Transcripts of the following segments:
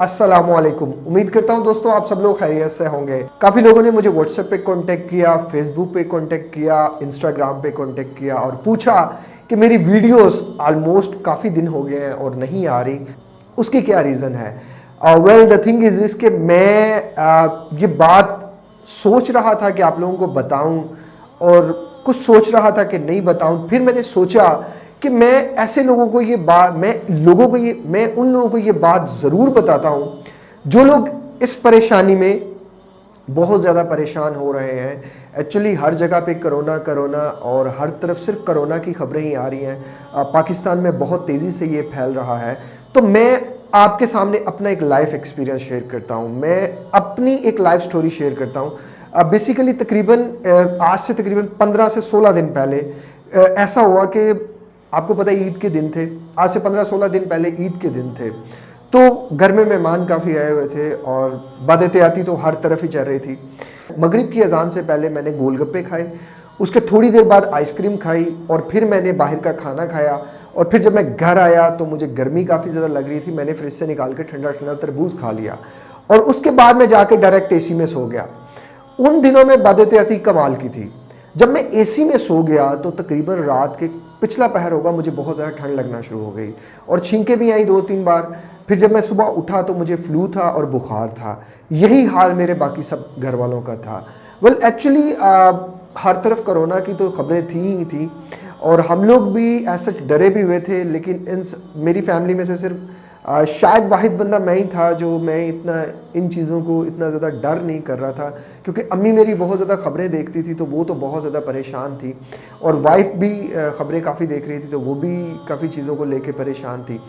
अस्सलाम वालेकुम उम्मीद करता हूँ दोस्तों आप सब लोग खैरियत से होंगे। काफ़ी लोगों ने मुझे व्हाट्सएप पे कांटेक्ट किया फेसबुक पे कांटेक्ट किया इंस्टाग्राम पे कांटेक्ट किया और पूछा कि मेरी वीडियोस ऑलमोस्ट काफ़ी दिन हो गए हैं और नहीं आ रही। उसकी क्या रीज़न है? वेल द थिंग इज़ इस मैं uh, ये बात सोच रहा था कि आप लोगों को बताऊँ और कुछ सोच रहा था कि नहीं बताऊँ। फिर मैंने सोचा कि मैं ऐसे लोगों को ये बात, मैं लोगों को ये, मैं उन लोगों को ये बात ज़रूर बताता हूँ, जो लोग इस परेशानी में बहुत ज़्यादा परेशान हो रहे हैं। एक्चुअली हर जगह पे करोना करोना और हर तरफ़ सिर्फ़ करोना की खबरें ही आ रही हैं। पाकिस्तान में बहुत तेज़ी से ये फैल रहा है। तो मैं आपके सामने अपना एक लाइफ एक्सपीरियंस शेयर करता हूँ। मैं अपनी एक लाइफ स्टोरी शेयर करता हूँ। बेसिकली तकरीबन आज से तकरीबन 15 से 16 दिन पहले ऐसा हुआ कि आपको पता है, ईद के दिन थे। आज से पंद्रह सोलह दिन पहले ईद के दिन थे। तो घर में मेहमान काफ़ी आए हुए थे और बदहतियाती तो हर तरफ़ ही चल रही थी। मगरिब की अजान से पहले मैंने गोलगप्पे खाए, उसके थोड़ी देर बाद आइसक्रीम खाई और फिर मैंने बाहर का खाना खाया और फिर जब मैं घर आया तो मुझे गर्मी काफ़ी ज़्यादा लग रही थी, मैंने फ्रिज से निकाल के ठंडा ठंडा तरबूज खा लिया और उसके बाद मैं जाके डायरेक्ट एसी में सो गया। उन दिनों में बदहतियाती कमाल की थी। जब मैं एसी में सो गया तो तकरीबन रात के पिछला पहर होगा, मुझे बहुत ज़्यादा ठंड लगना शुरू हो गई। और छींकें भी आई दो तीन बार। फिर जब मैं सुबह उठा तो मुझे फ्लू था और बुखार था। यही हाल मेरे बाकी सब घर वालों का था। वेल एक्चुअली हर तरफ़ कोरोना की तो खबरें थी ही थी। और हम लोग भी ऐसे डरे भी हुए थे, लेकिन इन मेरी फैमिली में से सिर्फ़ आ, शायद वाहिद बंदा मैं ही था जो मैं इतना इन चीज़ों को इतना ज़्यादा डर नहीं कर रहा था क्योंकि अम्मी मेरी बहुत ज़्यादा ख़बरें देखती थी तो वो तो बहुत ज़्यादा परेशान थी। और वाइफ भी ख़बरें काफ़ी देख रही थी तो वो भी काफ़ी चीज़ों को लेके परेशान थी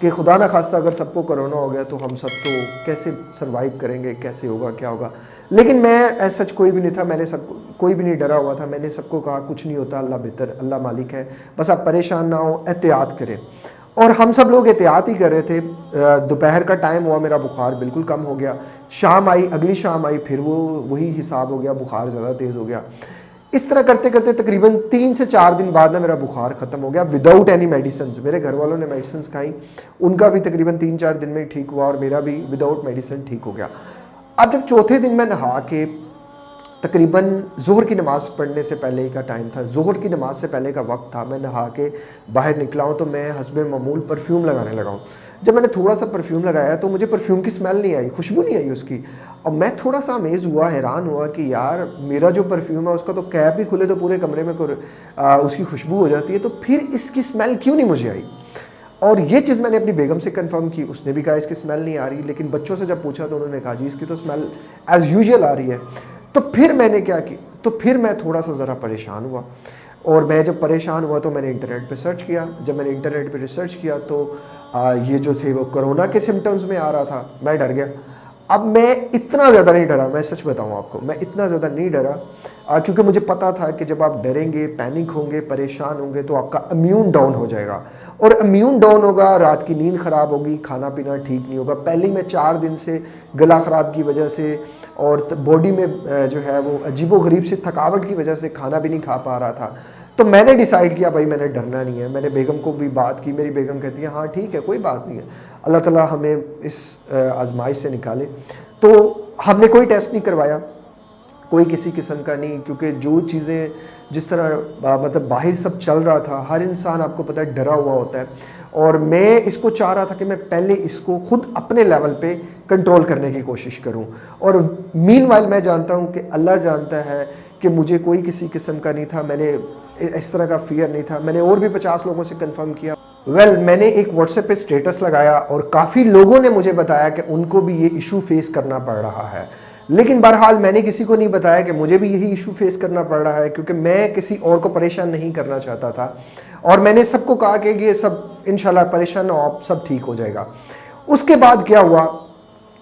कि खुदा ना खास्ता अगर सबको करोना हो गया तो हम सब तो कैसे सर्वाइव करेंगे कैसे होगा क्या होगा? लेकिन मैं ऐसा कोई भी नहीं था मैंने सब कोई भी नहीं डरा हुआ था मैंने सबको कहा कुछ नहीं होता अल्लाह बेहतर अल्लाह मालिक है बस आप परेशान ना हो एहतियात करें। और हम सब लोग एहतियात ही कर रहे थे। दोपहर का टाइम हुआ, मेरा बुखार बिल्कुल कम हो गया। शाम आई, अगली शाम आई, फिर वो, वही हिसाब हो गया, बुखार ज़्यादा तेज़ हो गया। इस तरह करते करते तकरीबन तीन से चार दिन बाद ना मेरा बुखार ख़त्म हो गया विदाउट एनी मेडिसिन मेरे घर वालों ने मेडिसिन खाई, उनका भी तकरीबन तीन चार दिन में ठीक हुआ और मेरा भी विदाउट मेडिसिन ठीक हो गया। अब जब चौथे दिन मैं नहा के तकरीबन जोहर की नमाज़ पढ़ने से पहले का टाइम था। जोहर की नमाज़ से पहले का वक्त था। मैं नहा के बाहर निकला हूँ तो मैं हसब ममूल परफ्यूम लगाने लगा हूँ। जब मैंने थोड़ा सा परफ्यूम लगाया तो मुझे परफ्यूम की स्मेल नहीं आई, खुशबू नहीं आई उसकी। और मैं थोड़ा सा अमेज़ हुआ, हैरान हुआ कि यार, मेरा जो परफ्यूम है, उसका तो कैप ही खुले तो पूरे कमरे में उसकी खुशबू हो जाती है तो फिर इसकी स्मेल क्यों नहीं मुझे आई? और ये चीज़ मैंने अपनी बेगम से कंफर्म की। उसने भी कहा, इसकी स्मेल नहीं आ रही। लेकिन बच्चों से जब पूछा तो उन्होंने कहा, जी, इसकी तो स्मेल एज़ यूजल आ रही है। तो फिर मैंने क्या की तो फिर मैं थोड़ा सा ज़रा परेशान हुआ। और मैं जब परेशान हुआ तो मैंने इंटरनेट पर सर्च किया। जब मैंने इंटरनेट पर रिसर्च किया तो आ, ये जो थे वो कोरोना के सिम्टम्स में आ रहा था। मैं डर गया। अब मैं इतना ज़्यादा नहीं डरा, मैं सच बताऊँ आपको, मैं इतना ज़्यादा नहीं डरा क्योंकि मुझे पता था कि जब आप डरेंगे, पैनिक होंगे, परेशान होंगे तो आपका इम्यून डाउन हो जाएगा। और इम्यून डाउन होगा, रात की नींद ख़राब होगी खाना पीना ठीक नहीं होगा। पहले ही मैं चार दिन से गला ख़राब की वजह से और बॉडी में जो है वो अजीबो गरीब से थकावट की वजह से खाना भी नहीं खा पा रहा था। तो मैंने डिसाइड किया, भाई, मैंने डरना नहीं है। मैंने बेगम को भी बात की, मेरी बेगम कहती है हाँ ठीक है, कोई बात नहीं है। अल्लाह ताला हमें इस आजमाइश से निकाले। तो हमने कोई टेस्ट नहीं करवाया, कोई किसी किस्म का नहीं, क्योंकि जो चीज़ें, जिस तरह मतलब बाहर सब चल रहा था, हर इंसान आपको पता है डरा हुआ होता है। और मैं इसको चाह रहा था कि मैं पहले इसको खुद अपने लेवल पे कंट्रोल करने की कोशिश करूँ। और मीन मैं जानता हूँ कि अल्लाह जानता है कि मुझे कोई किसी किस्म का नहीं था मैंने इस तरह का फियर नहीं था। मैंने और भी पचास लोगों से कंफर्म किया। वेल well, मैंने एक व्हाट्सएप पे स्टेटस लगाया और काफ़ी लोगों ने मुझे बताया कि उनको भी ये इशू फेस करना पड़ रहा है। लेकिन बहरहाल मैंने किसी को नहीं बताया कि मुझे भी यही इशू फेस करना पड़ रहा है क्योंकि मैं किसी और को परेशान नहीं करना चाहता था। और मैंने सबको कहा कि ये सब इन परेशान हो आप सब ठीक हो जाएगा। उसके बाद क्या हुआ?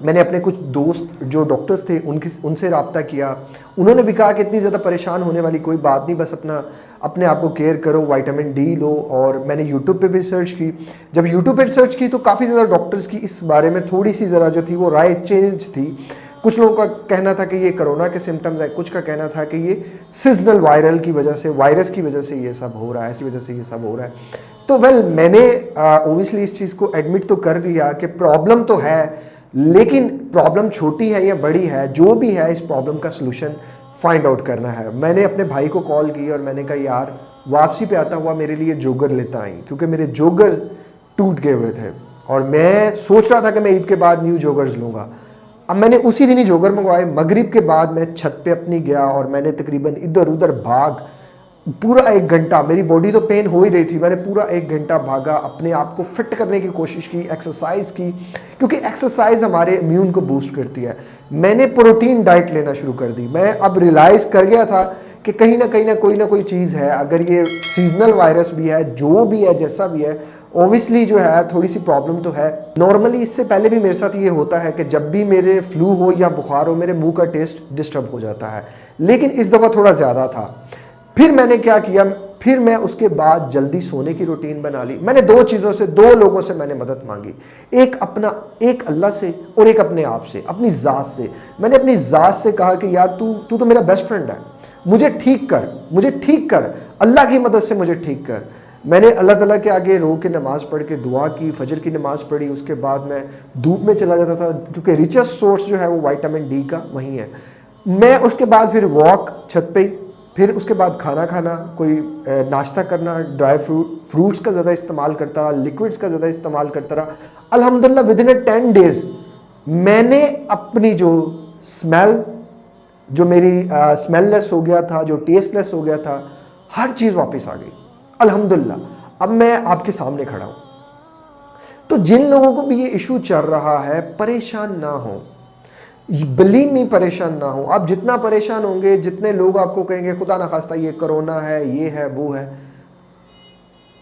मैंने अपने कुछ दोस्त जो डॉक्टर्स थे, उनकी, उनसे रबता किया। उन्होंने भी कहा कि इतनी ज़्यादा परेशान होने वाली कोई बात नहीं, बस अपना, अपने आप को केयर करो वाइटामिन डी लो। और मैंने यूट्यूब पे भी सर्च की। जब यूट्यूब पे सर्च की तो काफ़ी ज़्यादा डॉक्टर्स की इस बारे में थोड़ी सी ज़रा जो थी, वो राय चेंज थी। कुछ लोगों का कहना था कि ये कोरोना के सिम्टम्स है, कुछ का कहना था कि ये सीजनल वायरल की वजह से वायरस की वजह से ये सब हो रहा है, इसी वजह से ये सब हो रहा है। तो वेल मैंने ओबियसली इस चीज़ को एडमिट तो कर लिया कि प्रॉब्लम तो है लेकिन प्रॉब्लम छोटी है या बड़ी है, जो भी है, इस प्रॉब्लम का सोल्यूशन फाइंड आउट करना है। मैंने अपने भाई को कॉल की और मैंने कहा, यार, वापसी पे आता हुआ मेरे लिए जोगर लेता आई, क्योंकि मेरे जोगर टूट गए हुए थे और मैं सोच रहा था कि मैं ईद के बाद न्यू जोगर्स लूँगा। अब मैंने उसी दिन ही जोगर मंगवाए, मगरिब के बाद मैं छत पे अपनी गया और मैंने तकरीबन इधर उधर भाग पूरा एक घंटा, मेरी बॉडी तो पेन हो ही रही थी, मैंने पूरा एक घंटा भागा, अपने आप को फिट करने की कोशिश की एक्सरसाइज की, क्योंकि एक्सरसाइज हमारे इम्यून को बूस्ट करती है। मैंने प्रोटीन डाइट लेना शुरू कर दी। मैं अब रियलाइज़ कर गया था कि कहीं ना कहीं ना, कोई ना कोई चीज़ है। अगर ये सीजनल वायरस भी है, जो भी है, जैसा भी है ओबियसली जो है थोड़ी सी प्रॉब्लम तो है। नॉर्मली इससे पहले भी मेरे साथ ये होता है कि जब भी मेरे फ्लू हो या बुखार हो, मेरे मुँह का टेस्ट डिस्टर्ब हो जाता है। लेकिन इस दफ़ा थोड़ा ज़्यादा था। फिर मैंने क्या किया? फिर मैं उसके बाद जल्दी सोने की रूटीन बना ली। मैंने दो चीज़ों से, दो लोगों से मैंने मदद मांगी। एक अपना, एक अल्लाह से और एक अपने आप से, अपनी ज़ात से। मैंने अपनी ज़ात से कहा कि, यार, तू तू तो मेरा बेस्ट फ्रेंड है। मुझे ठीक कर, मुझे ठीक कर। अल्लाह की मदद से मुझे ठीक कर। मैंने अल्लाह ताला के आगे रो के नमाज़ पढ़ के दुआ की, फजर की नमाज़ पढ़ी। उसके बाद मैं धूप में चला जाता था, क्योंकि रिचेस्ट सोर्स जो है वो वाइटामिन डी का वहीं है। मैं उसके बाद फिर वॉक छत पे फिर उसके बाद खाना खाना, कोई नाश्ता करना ड्राई फ्रूट फ्रूट्स का ज़्यादा इस्तेमाल करता रहा लिक्विड्स का ज़्यादा इस्तेमाल करता रहा। अल्हम्दुलिल्लाह within a ten days मैंने अपनी जो स्मेल जो मेरी स्मेललेस हो गया था, जो टेस्टलेस हो गया था, हर चीज़ वापस आ गई। अल्हम्दुलिल्लाह अब मैं आपके सामने खड़ा हूँ। तो जिन लोगों को भी ये इशू चल रहा है, परेशान ना हो। बलीम में परेशान ना हो। आप जितना परेशान होंगे, जितने लोग आपको कहेंगे, खुदा ना खास्ता, ये कोरोना है, ये है, वो है।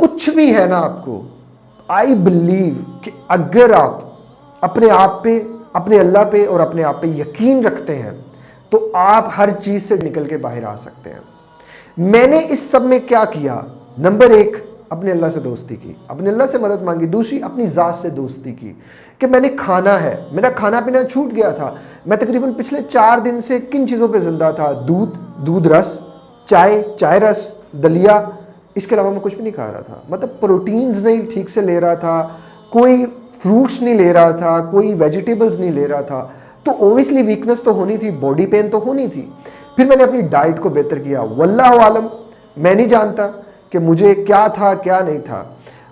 कुछ भी है ना आपको। आई बिलीव कि अगर आप अपने आप पे, अपने अल्लाह पे और अपने आप पे यकीन रखते हैं तो आप हर चीज़ से निकल के बाहर आ सकते हैं। मैंने इस सब में क्या किया? नंबर एक अपने अल्लाह से दोस्ती की, अपने अल्लाह से मदद मांगी, दूसरी अपनी ज़ात से दोस्ती की कि मैंने खाना है, मेरा खाना पीना छूट गया था, मैं तकरीबन पिछले चार दिन से किन चीज़ों पे ज़िंदा था, दूध दूध रस, चाय चाय रस, दलिया, इसके अलावा मैं कुछ भी नहीं खा रहा था मतलब प्रोटीन्स नहीं ठीक से ले रहा था, कोई फ्रूट्स नहीं ले रहा था, कोई वेजिटेबल्स नहीं ले रहा था तो ओबियसली वीकनेस तो होनी थी बॉडी पेन तो होनी थी, फिर मैंने अपनी डाइट को बेहतर किया, वल्लाह आलम, मैं नहीं जानता कि मुझे क्या था, क्या नहीं था।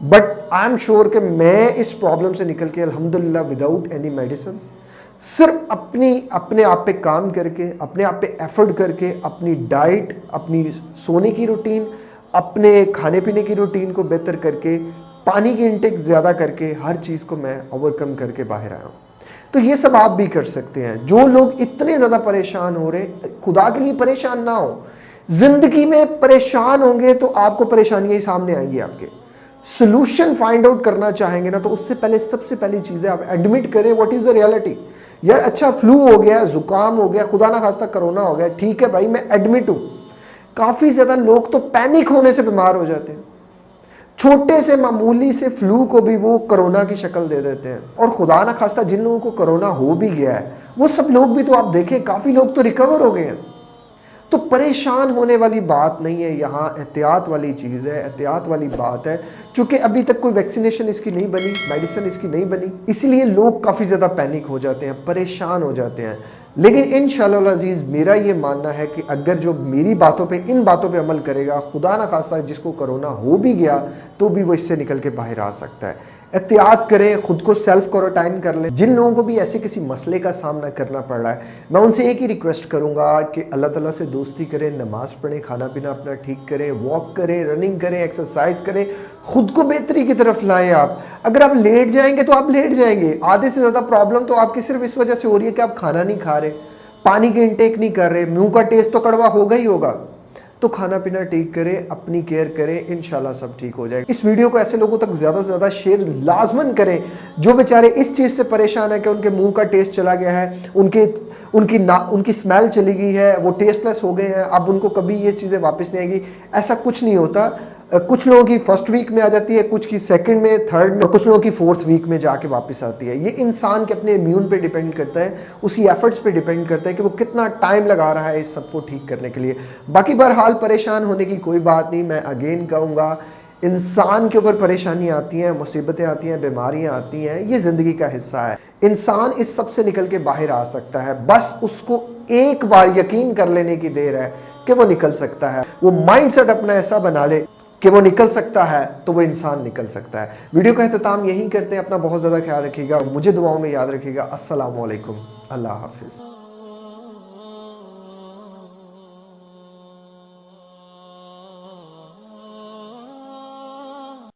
बट आई एम श्योर कि मैं इस प्रॉब्लम से निकल के, अल्हम्दुलिल्लाह विदाउट एनी मेडिसिन सिर्फ़ अपनी, अपने आप पे काम करके, अपने आप पे एफर्ट करके, अपनी डाइट अपनी सोने की रूटीन अपने खाने पीने की रूटीन को बेहतर करके, पानी की इंटेक ज़्यादा करके, हर चीज़ को मैं ओवरकम करके बाहर आया हूँ। तो ये सब आप भी कर सकते हैं। जो लोग इतने ज़्यादा परेशान हो रहे खुदा के लिए परेशान ना हो ज़िंदगी में परेशान होंगे तो आपको परेशानियाँ ही सामने आएँगी आपके। सोल्यूशन फाइंड आउट करना चाहेंगे ना तो उससे पहले, सबसे पहली चीज़ है आप एडमिट करें व्हाट इज़ द रियलिटी यार अच्छा फ्लू हो गया, जुकाम हो गया, खुदा ना खास्ता कोरोना हो गया, ठीक है भाई, मैं एडमिट हूँ। काफ़ी ज़्यादा लोग तो पैनिक होने से बीमार हो जाते हैं। छोटे से, मामूली से फ्लू को भी वो कोरोना की शक्ल दे देते हैं। और खुदा ना खास्ता, जिन लोगों को कोरोना हो भी गया है, वो सब लोग भी तो आप देखें, काफ़ी लोग तो रिकवर हो गए हैं। तो परेशान होने वाली बात नहीं है, यहाँ एहतियात वाली चीज़ है, एहतियात वाली बात है। चूँकि अभी तक कोई वैक्सीनेशन इसकी नहीं बनी, मेडिसिन इसकी नहीं बनी, इसलिए लोग काफ़ी ज़्यादा पैनिक हो जाते हैं, परेशान हो जाते हैं। लेकिन इन अज़ीज़, मेरा ये मानना है कि अगर जो मेरी बातों पे, इन बातों पे अमल करेगा, खुदा ना खासा जिसको कोरोना हो भी गया तो भी वो इससे निकल के बाहर आ सकता है। एहतियात करें, खुद को सेल्फ क्वारंटाइन कर लें। जिन लोगों को भी ऐसे किसी मसले का सामना करना पड़ रहा है, मैं उनसे एक ही रिक्वेस्ट करूँगा कि अल्लाह ताला से दोस्ती करें, नमाज़ पढ़ें, खाना पीना अपना ठीक करें वॉक करें रनिंग करें एक्सरसाइज करें, खुद को बेहतरी की तरफ़ लाएँ आप। अगर आप लेट जाएँगे तो आप लेट जाएँगे। आधे से ज़्यादा प्रॉब्लम तो आपकी सिर्फ़ इस वजह से हो रही है कि आप खाना नहीं खा रहे, पानी की इंटेक नहीं कर रहे, मुँह का टेस्ट तो कड़वा होगा ही होगा। तो खाना पीना ठीक करें, अपनी केयर करें इन सब ठीक हो जाएगा। इस वीडियो को ऐसे लोगों तक ज़्यादा से ज़्यादा शेयर लाजमन करें, जो बेचारे इस चीज़ से परेशान है कि उनके मुँह का टेस्ट चला गया है, उनके, उनकी ना, उनकी स्मेल चली गई है, वो टेस्टलेस हो गए हैं, अब उनको कभी ये चीज़ें वापस नहीं आएगी। ऐसा कुछ नहीं होता। कुछ लोगों की फ़र्स्ट वीक में आ जाती है, कुछ की सेकंड में थर्ड में कुछ लोगों की फोर्थ वीक में जाके वापस आती है। ये इंसान के अपने इम्यून पे डिपेंड करता है उसकी एफर्ट्स पे डिपेंड करता है कि वो कितना टाइम लगा रहा है इस सबको ठीक करने के लिए। बाकी बहरहाल परेशान होने की कोई बात नहीं, मैं अगेन कहूँगा, इंसान के ऊपर परेशानी आती हैं, मुसीबतें आती हैं, बीमारियाँ आती हैं, ये ज़िंदगी का हिस्सा है। इंसान इस सबसे निकल के बाहर आ सकता है, बस उसको एक बार यकीन कर लेने की देर है कि वो निकल सकता है। वो माइंडसेट अपना ऐसा बना ले कि वो निकल सकता है तो वो इंसान निकल सकता है। वीडियो का अहतमाम यहीं करते हैं। अपना बहुत ज़्यादा ख्याल रखिएगा। मुझे दुआओं में याद रखिएगा। असलकम अल्लाह हाफिज़।